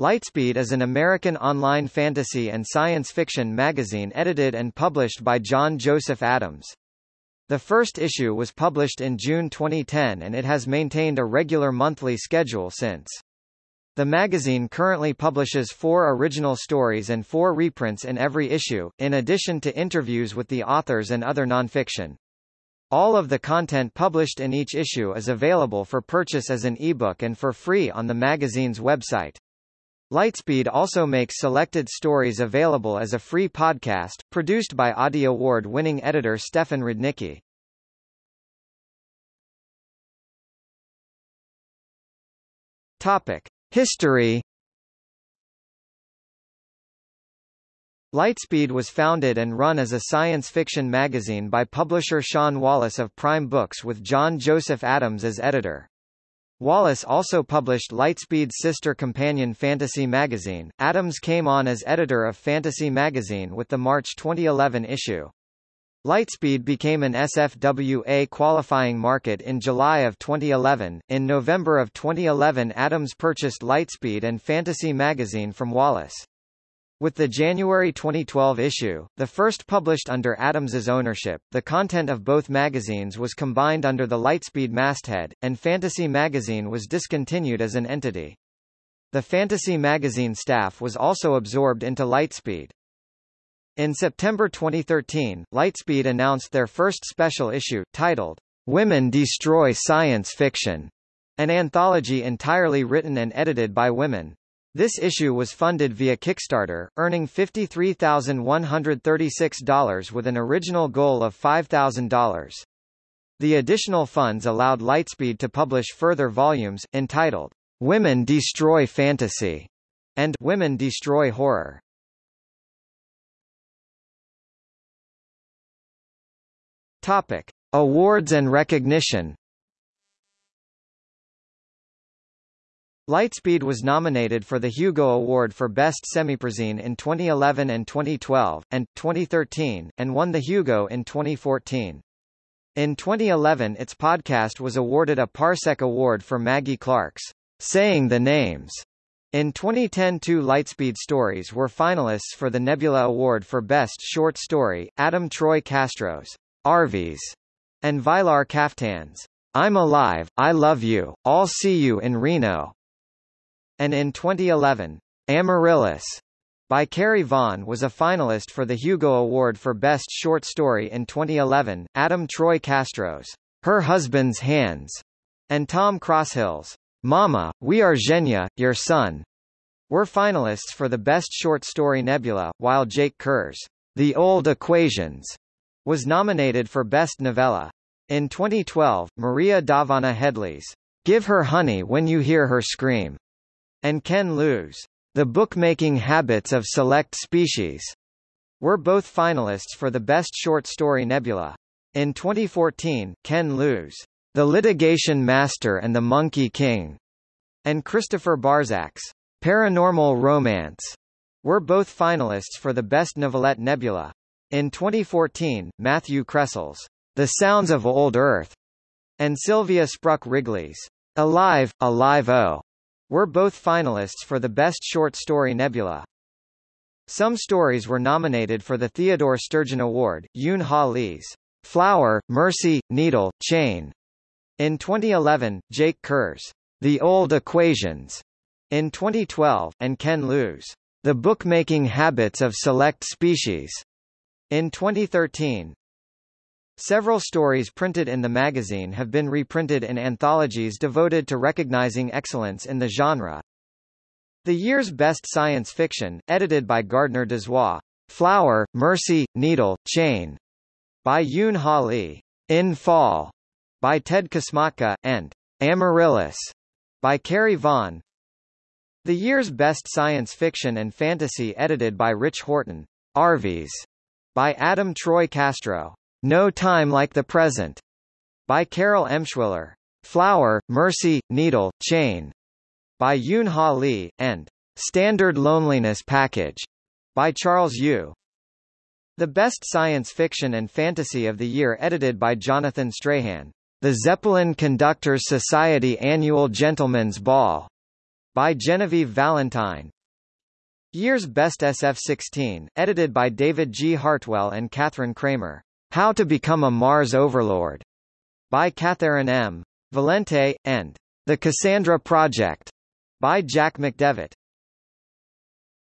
Lightspeed is an American online fantasy and science fiction magazine edited and published by John Joseph Adams. The first issue was published in June 2010 and it has maintained a regular monthly schedule since. The magazine currently publishes four original stories and four reprints in every issue, in addition to interviews with the authors and other nonfiction. All of the content published in each issue is available for purchase as an ebook and for free on the magazine's website. Lightspeed also makes selected stories available as a free podcast, produced by Audie Award-winning editor Stefan Rudnicki. Topic: History Lightspeed was founded and run as a science fiction magazine by publisher Sean Wallace of Prime Books with John Joseph Adams as editor. Wallace also published Lightspeed's sister companion Fantasy magazine. Adams came on as editor of Fantasy magazine with the March 2011 issue. Lightspeed became an SFWA qualifying market in July of 2011. In November of 2011, Adams purchased Lightspeed and Fantasy magazine from Wallace. With the January 2012 issue, the first published under Adams's ownership, the content of both magazines was combined under the Lightspeed masthead, and Fantasy magazine was discontinued as an entity. The Fantasy magazine staff was also absorbed into Lightspeed. In September 2013, Lightspeed announced their first special issue, titled, Women Destroy Science Fiction, an anthology entirely written and edited by women. This issue was funded via Kickstarter, earning $53,136 with an original goal of $5,000. The additional funds allowed Lightspeed to publish further volumes, entitled, Women Destroy Fantasy, and Women Destroy Horror. Topic. Awards and recognition Lightspeed was nominated for the Hugo Award for Best Semiprozine in 2011 and 2012, and, 2013, and won the Hugo in 2014. In 2011 its podcast was awarded a Parsec Award for Maggie Clark's Saying the Names. In 2010 two Lightspeed stories were finalists for the Nebula Award for Best Short Story, Adam Troy Castro's Arvies, and Vylar Kaftan's I'm Alive, I Love You, I'll See You in Reno and in 2011, Amaryllis by Carrie Vaughn was a finalist for the Hugo Award for Best Short Story in 2011. Adam Troy Castro's Her Husband's Hands and Tom Crosshill's Mama, We Are Zhenya, Your Son were finalists for the Best Short Story Nebula, while Jake Kerr's The Old Equations was nominated for Best Novella. In 2012, Maria Dahvana Headley's Give Her Honey When You Hear Her Scream and Ken Liu's The Bookmaking Habits of Select Species were both finalists for the Best Short Story Nebula. In 2014, Ken Liu's The Litigation Master and the Monkey King and Christopher Barzak's Paranormal Romance were both finalists for the Best Novelette Nebula. In 2014, Matthew Kressel's The Sounds of Old Earth and Sylvia Spruck Wrigley's Alive, Alive O were both finalists for the Best Short Story Nebula. Some stories were nominated for the Theodore Sturgeon Award, Yoon Ha Lee's Flower, Mercy, Needle, Chain. In 2011, Jake Kerr's The Old Equations. In 2012, and Ken Liu's The Bookmaking Habits of Select Species. In 2013, Several stories printed in the magazine have been reprinted in anthologies devoted to recognizing excellence in the genre. The year's best science fiction, edited by Gardner Dozois, Flower, Mercy, Needle, Chain, by Yoon Ha Lee, In Fall, by Ted Kosmatka, and Amaryllis, by Carrie Vaughn. The year's best science fiction and fantasy edited by Rich Horton, Arvies, by Adam Troy Castro. No Time Like the Present, by Carol Emshwiller. Flower, Mercy, Needle, Chain, by Yoon Ha Lee, and Standard Loneliness Package, by Charles Yu. The Best Science Fiction and Fantasy of the Year edited by Jonathan Strahan. The Zeppelin Conductors Society Annual Gentlemen's Ball, by Genevieve Valentine. Year's Best SF-16, edited by David G. Hartwell and Kathryn Cramer. How to Become a Mars Overlord, by Catherynne M. Valente, and The Cassandra Project, by Jack McDevitt.